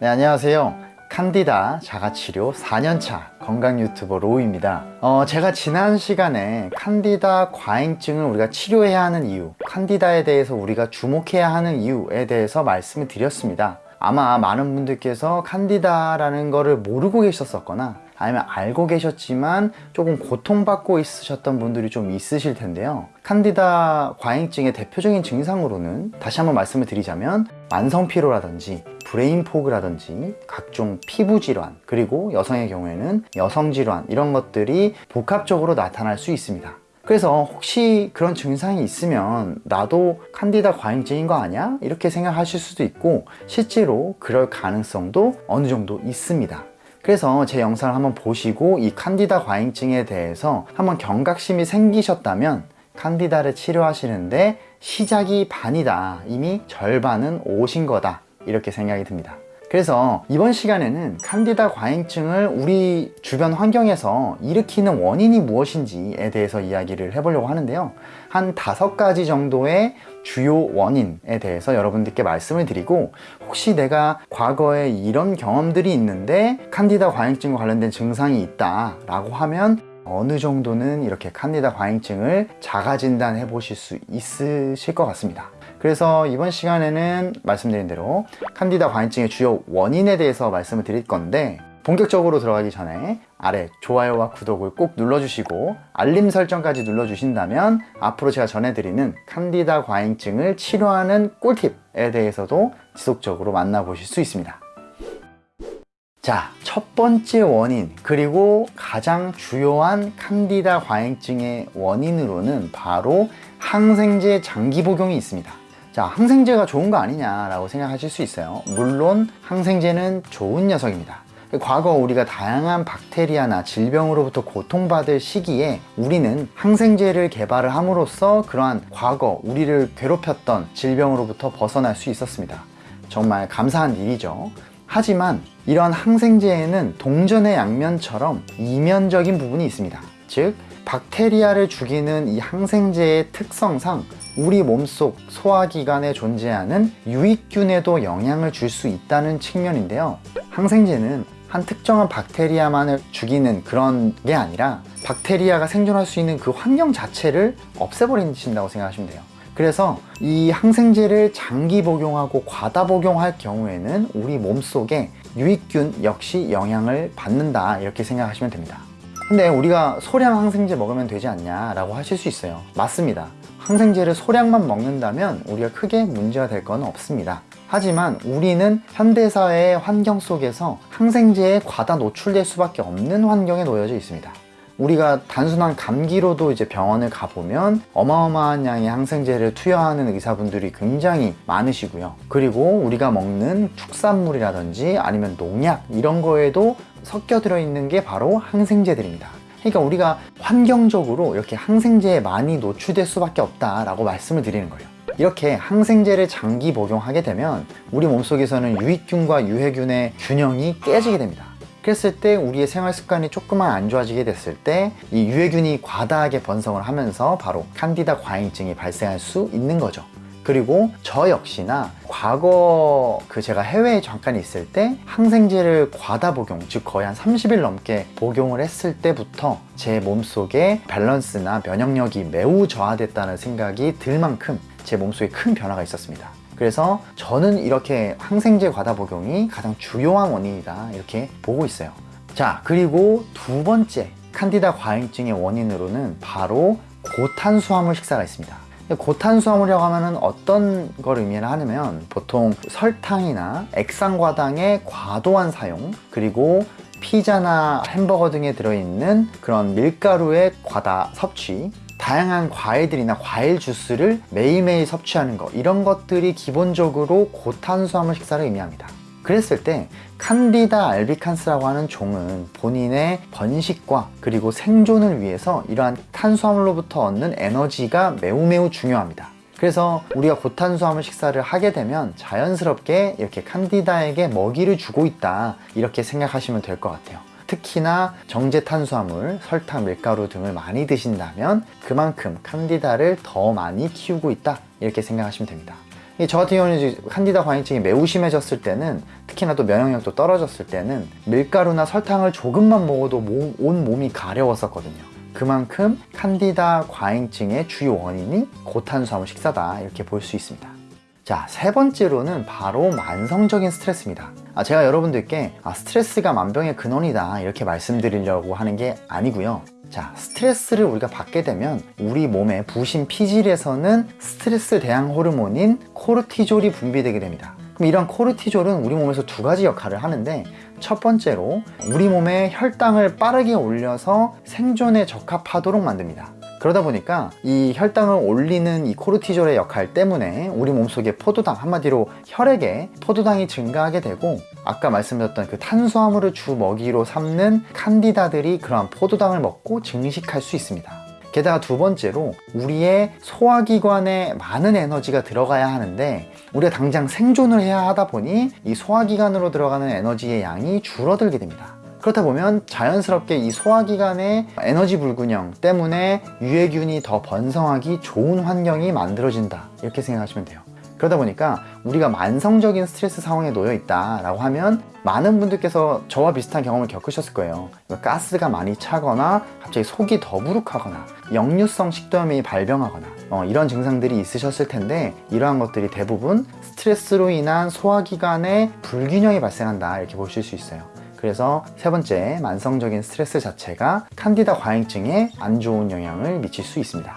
네, 안녕하세요. 칸디다 자가치료 4년차 건강 유튜버 로우입니다. 어, 제가 지난 시간에 칸디다 과잉증을 우리가 치료해야 하는 이유, 칸디다에 대해서 우리가 주목해야 하는 이유에 대해서 말씀을 드렸습니다. 아마 많은 분들께서 칸디다라는 거를 모르고 계셨었거나 아니면 알고 계셨지만 조금 고통받고 있으셨던 분들이 좀 있으실 텐데요. 칸디다 과잉증의 대표적인 증상으로는 다시 한번 말씀을 드리자면 만성피로라든지 brain fog라든지 각종 피부 질환 그리고 여성의 경우에는 여성 질환 이런 것들이 복합적으로 나타날 수 있습니다. 그래서 혹시 그런 증상이 있으면 나도 칸디다 과잉증인 거 아니야? 이렇게 생각하실 수도 있고 실제로 그럴 가능성도 어느 정도 있습니다. 그래서 제 영상을 한번 보시고 이 칸디다 과잉증에 대해서 한번 경각심이 생기셨다면 칸디다를 치료하시는데 시작이 반이다. 이미 절반은 오신 거다. 이렇게 생각이 듭니다. 그래서 이번 시간에는 칸디다 과잉증을 우리 주변 환경에서 일으키는 원인이 무엇인지에 대해서 이야기를 해보려고 하는데요. 한 다섯 가지 정도의 주요 원인에 대해서 여러분들께 말씀을 드리고 혹시 내가 과거에 이런 경험들이 있는데 칸디다 과잉증과 관련된 증상이 있다 라고 하면 어느 정도는 이렇게 칸디다 과잉증을 자가 진단해 보실 수 있으실 것 같습니다. 그래서 이번 시간에는 말씀드린 대로 칸디다 과잉증의 주요 원인에 대해서 말씀을 드릴 건데 본격적으로 들어가기 전에 아래 좋아요와 구독을 꼭 눌러주시고 알림 설정까지 눌러주신다면 앞으로 제가 전해드리는 칸디다 과잉증을 치료하는 꿀팁에 대해서도 지속적으로 만나보실 수 있습니다. 자, 첫 번째 원인, 그리고 가장 주요한 칸디다 과잉증의 원인으로는 바로 항생제 장기 복용이 있습니다. 자, 항생제가 좋은 거 아니냐라고 생각하실 수 있어요. 물론 항생제는 좋은 녀석입니다. 과거 우리가 다양한 박테리아나 질병으로부터 고통받을 시기에 우리는 항생제를 개발을 함으로써 그러한 과거 우리를 괴롭혔던 질병으로부터 벗어날 수 있었습니다. 정말 감사한 일이죠. 하지만 이러한 항생제에는 동전의 양면처럼 이면적인 부분이 있습니다. 즉, 박테리아를 죽이는 이 항생제의 특성상 우리 몸속 소화기관에 존재하는 유익균에도 영향을 줄 수 있다는 측면인데요. 항생제는 한 특정한 박테리아만을 죽이는 그런 게 아니라 박테리아가 생존할 수 있는 그 환경 자체를 없애버린다고 생각하시면 돼요. 그래서 이 항생제를 장기 복용하고 과다 복용할 경우에는 우리 몸속에 유익균 역시 영향을 받는다 이렇게 생각하시면 됩니다. 근데 우리가 소량 항생제 먹으면 되지 않냐 라고 하실 수 있어요. 맞습니다. 항생제를 소량만 먹는다면 우리가 크게 문제가 될 건 없습니다. 하지만 우리는 현대사회의 환경 속에서 항생제에 과다 노출될 수밖에 없는 환경에 놓여져 있습니다. 우리가 단순한 감기로도 이제 병원을 가보면 어마어마한 양의 항생제를 투여하는 의사분들이 굉장히 많으시고요. 그리고 우리가 먹는 축산물이라든지 아니면 농약 이런 거에도 섞여 들어있는 게 바로 항생제들입니다. 그러니까 우리가 환경적으로 이렇게 항생제에 많이 노출될 수밖에 없다라고 말씀을 드리는 거예요. 이렇게 항생제를 장기 복용하게 되면 우리 몸속에서는 유익균과 유해균의 균형이 깨지게 됩니다. 그랬을 때 우리의 생활 습관이 조금만 안 좋아지게 됐을 때 이 유해균이 과다하게 번성을 하면서 바로 칸디다 과잉증이 발생할 수 있는 거죠. 그리고 저 역시나 과거 그 제가 해외에 잠깐 있을 때 항생제를 과다 복용 즉 거의 한 30일 넘게 복용을 했을 때부터 제 몸속에 밸런스나 면역력이 매우 저하됐다는 생각이 들 만큼 제 몸속에 큰 변화가 있었습니다. 그래서 저는 이렇게 항생제 과다 복용이 가장 주요한 원인이다 이렇게 보고 있어요. 자 그리고 두 번째 칸디다 과잉증의 원인으로는 바로 고탄수화물 식사가 있습니다 고탄수화물이라고 하면 어떤 걸 의미를 하냐면 보통 설탕이나 액상과당의 과도한 사용 그리고 피자나 햄버거 등에 들어있는 그런 밀가루의 과다 섭취 다양한 과일들이나 과일 주스를 매일매일 섭취하는 것 이런 것들이 기본적으로 고탄수화물 식사를 의미합니다 그랬을 때 칸디다 알비칸스라고 하는 종은 본인의 번식과 그리고 생존을 위해서 이러한 탄수화물로부터 얻는 에너지가 매우 매우 중요합니다. 그래서 우리가 고탄수화물 식사를 하게 되면 자연스럽게 이렇게 칸디다에게 먹이를 주고 있다. 이렇게 생각하시면 될 것 같아요. 특히나 정제 탄수화물, 설탕, 밀가루 등을 많이 드신다면 그만큼 칸디다를 더 많이 키우고 있다. 이렇게 생각하시면 됩니다. 이 저 같은 경우는 칸디다 과잉증이 매우 심해졌을 때는 특히나 또 면역력도 떨어졌을 때는 밀가루나 설탕을 조금만 먹어도 몸- 온 몸이 가려웠었거든요. 그만큼 칸디다 과잉증의 주요 원인이 고탄수화물 식사다 이렇게 볼 수 있습니다. 자, 세 번째로는 바로 만성적인 스트레스입니다. 아, 제가 여러분들께 아, 스트레스가 만병의 근원이다 이렇게 말씀드리려고 하는 게 아니고요. 자, 스트레스를 우리가 받게 되면 우리 몸의 부신 피질에서는 스트레스 대항 호르몬인 코르티졸이 분비되게 됩니다. 그럼 이런 코르티졸은 우리 몸에서 두 가지 역할을 하는데 첫 번째로 우리 몸의 혈당을 빠르게 올려서 생존에 적합하도록 만듭니다. 그러다 보니까 이 혈당을 올리는 이 코르티졸의 역할 때문에 우리 몸속에 포도당 한마디로 혈액에 포도당이 증가하게 되고 아까 말씀드렸던 그 탄수화물을 주 먹이로 삼는 칸디다들이 그러한 포도당을 먹고 증식할 수 있습니다. 게다가 두 번째로 우리의 소화기관에 많은 에너지가 들어가야 하는데 우리가 당장 생존을 해야 하다 보니 이 소화기관으로 들어가는 에너지의 양이 줄어들게 됩니다. 그렇다 보면 자연스럽게 이 소화기관의 에너지 불균형 때문에 유해균이 더 번성하기 좋은 환경이 만들어진다. 이렇게 생각하시면 돼요. 그러다 보니까 우리가 만성적인 스트레스 상황에 놓여 있다 라고 하면 많은 분들께서 저와 비슷한 경험을 겪으셨을 거예요. 가스가 많이 차거나 갑자기 속이 더부룩하거나 역류성 식도염이 발병하거나 어, 이런 증상들이 있으셨을 텐데 이러한 것들이 대부분 스트레스로 인한 소화기관의 불균형이 발생한다 이렇게 보실 수 있어요. 그래서 세 번째 만성적인 스트레스 자체가 칸디다 과잉증에 안 좋은 영향을 미칠 수 있습니다.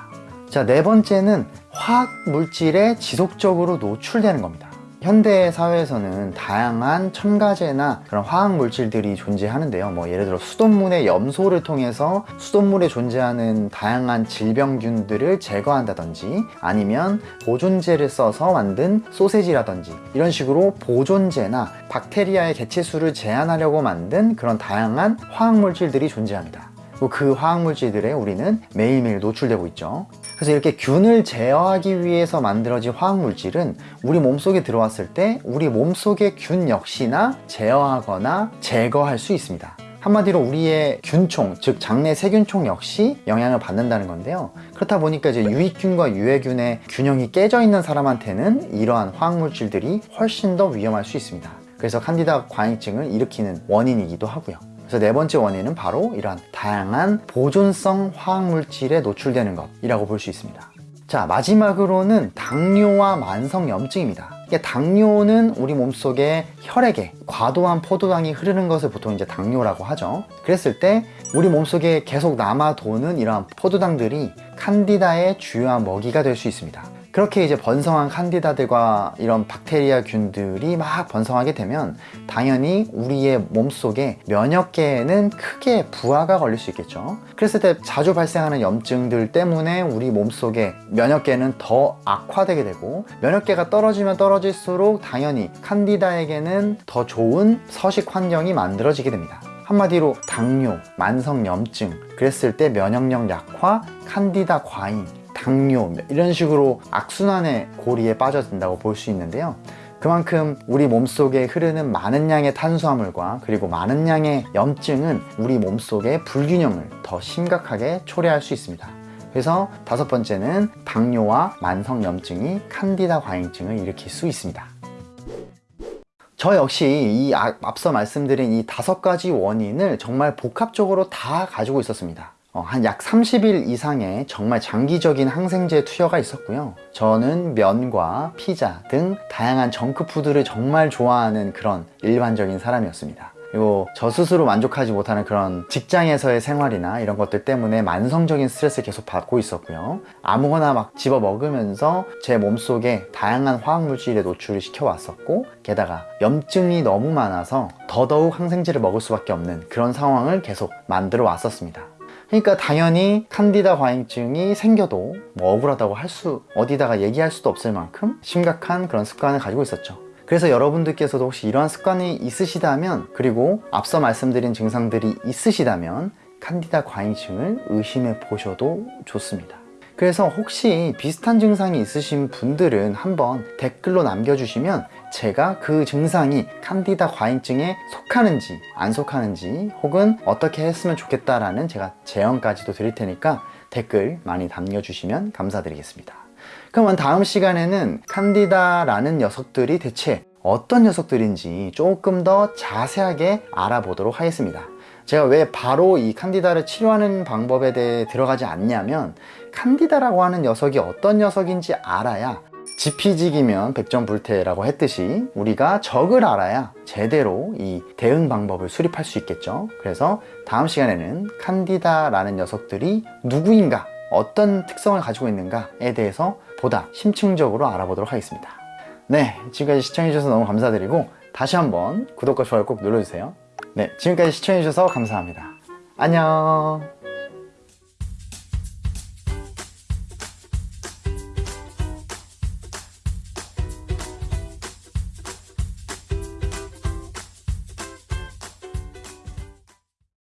자, 네 번째는 화학 물질에 지속적으로 노출되는 겁니다. 현대 사회에서는 다양한 첨가제나 그런 화학 물질들이 존재하는데요. 뭐 예를 들어 수돗물의 염소를 통해서 수돗물에 존재하는 다양한 질병균들을 제거한다든지 아니면 보존제를 써서 만든 소세지라든지 이런 식으로 보존제나 박테리아의 개체수를 제한하려고 만든 그런 다양한 화학 물질들이 존재합니다. 그 화학 물질들에 우리는 매일매일 노출되고 있죠. 그래서 이렇게 균을 제어하기 위해서 만들어진 화학 물질은 우리 몸속에 들어왔을 때 우리 몸속의 균 역시나 제어하거나 제거할 수 있습니다. 한마디로 우리의 균총, 즉 장내 세균총 역시 영향을 받는다는 건데요. 그렇다 보니까 이제 유익균과 유해균의 균형이 깨져 있는 사람한테는 이러한 화학 물질들이 훨씬 더 위험할 수 있습니다. 그래서 칸디다 과잉증을 일으키는 원인이기도 하고요. 그래서 네 번째 원인은 바로 이러한 다양한 보존성 화학 물질에 노출되는 것이라고 볼 수 있습니다. 자, 마지막으로는 당뇨와 만성염증입니다. 당뇨는 우리 몸속에 혈액에 과도한 포도당이 흐르는 것을 보통 이제 당뇨라고 하죠. 그랬을 때 우리 몸속에 계속 남아 도는 이러한 포도당들이 칸디다의 주요한 먹이가 될 수 있습니다. 그렇게 이제 번성한 칸디다들과 이런 박테리아 균들이 막 번성하게 되면 당연히 우리의 몸속에 면역계에는 크게 부하가 걸릴 수 있겠죠. 그랬을 때 자주 발생하는 염증들 때문에 우리 몸속에 면역계는 더 악화되게 되고 면역계가 떨어지면 떨어질수록 당연히 칸디다에게는 더 좋은 서식 환경이 만들어지게 됩니다. 한마디로 당뇨, 만성염증, 그랬을 때 면역력 약화, 칸디다 과잉, 당뇨 이런 식으로 악순환의 고리에 빠져든다고 볼 수 있는데요. 그만큼 우리 몸속에 흐르는 많은 양의 탄수화물과 그리고 많은 양의 염증은 우리 몸속의 불균형을 더 심각하게 초래할 수 있습니다. 그래서 다섯 번째는 당뇨와 만성염증이 칸디다 과잉증을 일으킬 수 있습니다. 저 역시 이 아- 앞서 말씀드린 이 다섯 가지 원인을 정말 복합적으로 다 가지고 있었습니다. 어, 한약 30일 이상의 정말 장기적인 항생제 투여가 있었고요. 저는 면과 피자 등 다양한 정크푸드를 정말 좋아하는 그런 일반적인 사람이었습니다. 그리고 저 스스로 만족하지 못하는 그런 직장에서의 생활이나 이런 것들 때문에 만성적인 스트레스를 계속 받고 있었고요. 아무거나 막 집어 먹으면서 제 몸속에 다양한 화학물질에 노출을 시켜왔었고, 게다가 염증이 너무 많아서 더더욱 항생제를 먹을 수밖에 없는 그런 상황을 계속 만들어 왔었습니다. 그러니까 당연히 칸디다 과잉증이 생겨도 뭐 억울하다고 할 수, 어디다가 얘기할 수도 없을 만큼 심각한 그런 습관을 가지고 있었죠. 그래서 여러분들께서도 혹시 이러한 습관이 있으시다면, 그리고 앞서 말씀드린 증상들이 있으시다면, 칸디다 과잉증을 의심해 보셔도 좋습니다. 그래서 혹시 비슷한 증상이 있으신 분들은 한번 댓글로 남겨주시면 제가 그 증상이 칸디다 과잉증에 속하는지 안 속하는지 혹은 어떻게 했으면 좋겠다라는 제가 제언까지도 드릴 테니까 댓글 많이 남겨주시면 감사드리겠습니다. 그러면 다음 시간에는 칸디다라는 녀석들이 대체 어떤 녀석들인지 조금 더 자세하게 알아보도록 하겠습니다. 제가 왜 바로 이 칸디다를 치료하는 방법에 대해 들어가지 않냐면 칸디다라고 하는 녀석이 어떤 녀석인지 알아야 지피지기면 백전불태라고 했듯이 우리가 적을 알아야 제대로 이 대응 방법을 수립할 수 있겠죠. 그래서 다음 시간에는 칸디다라는 녀석들이 누구인가, 어떤 특성을 가지고 있는가에 대해서 보다 심층적으로 알아보도록 하겠습니다. 네, 지금까지 시청해주셔서 너무 감사드리고 다시 한번 구독과 좋아요 꼭 눌러주세요. 네, 지금까지 시청해주셔서 감사합니다. 안녕!